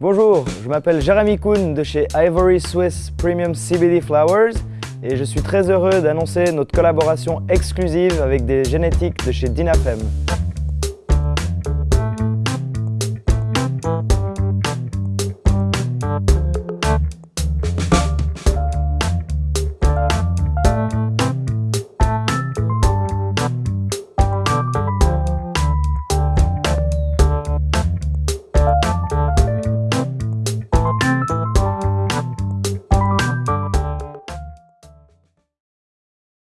Bonjour, je m'appelle Jérémy Kuhn de chez Ivory Swiss Premium CBD Flowers et je suis très heureux d'annoncer notre collaboration exclusive avec des génétiques de chez Dinafem.